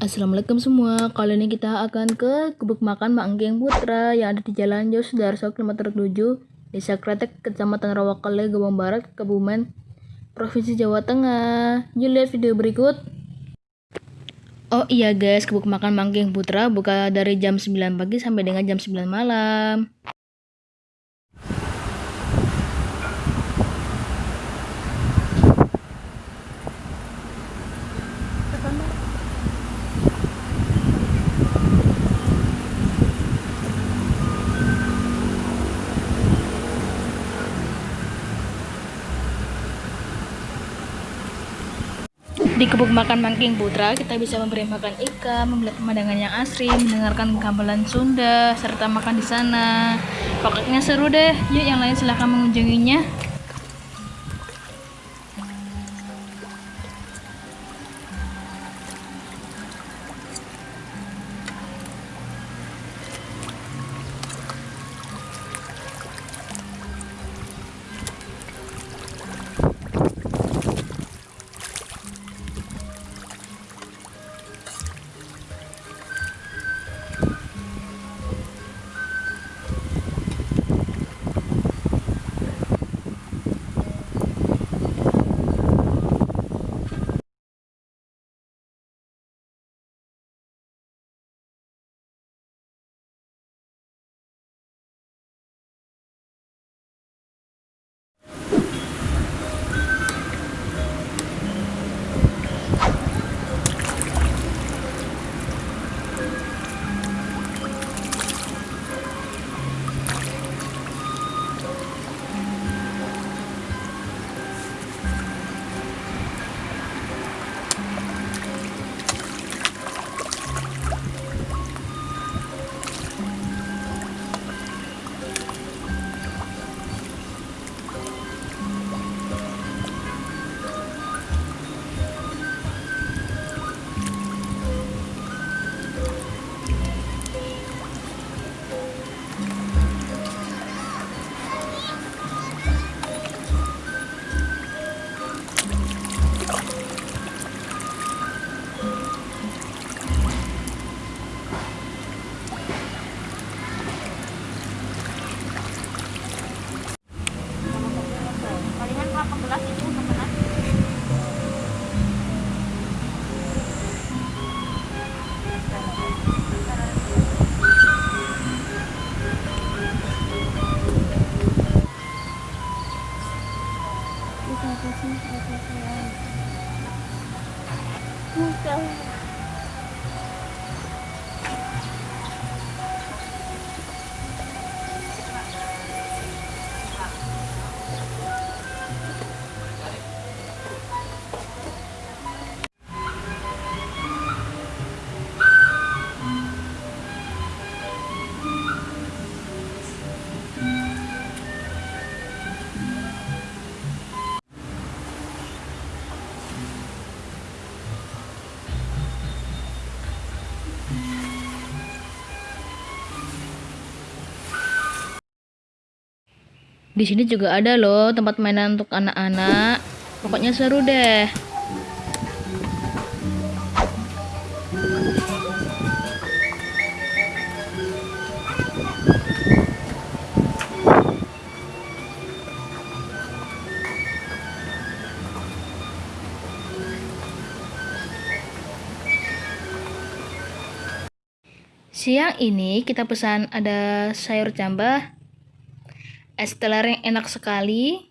Assalamualaikum semua, kali ini kita akan ke Gubuk Makan Mak Putra yang ada di Jalan Jos Darso kilometer 7, Desa Kretek, Kecamatan Rawakale, Gabung Barat, Kebumen, Provinsi Jawa Tengah. Yuk lihat video berikut. Oh iya guys, Gubuk Makan Mak Anggeng Putra buka dari jam 9 pagi sampai dengan jam 9 malam. Di kebun makan Mangking Putra, kita bisa memberi makan ikan, melihat pemandangan yang asri, mendengarkan gamelan Sunda, serta makan di sana. Pokoknya seru deh. Yuk yang lain silahkan mengunjunginya. Di sini juga ada loh tempat mainan untuk anak-anak. Pokoknya seru deh. Siang ini kita pesan ada sayur cambah, es teler yang enak sekali,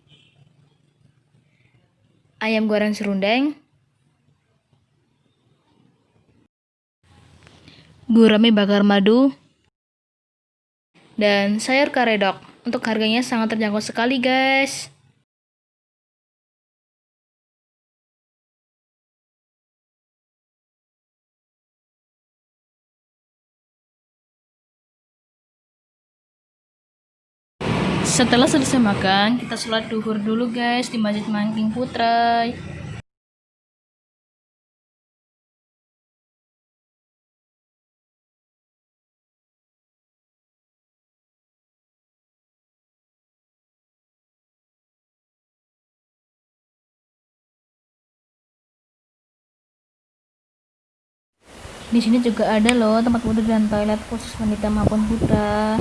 ayam goreng serundeng, gurame bakar madu, dan sayur karedok. Untuk harganya sangat terjangkau sekali guys. Setelah selesai makan, kita sholat duhur dulu guys di Masjid Mangking Putra. Di sini juga ada loh tempat wudhu dan toilet khusus wanita maupun putra.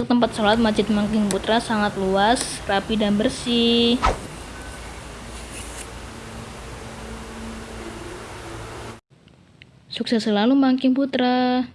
Untuk tempat sholat Masjid Mangking Putra sangat luas, rapi dan bersih. Sukses selalu Mangking Putra.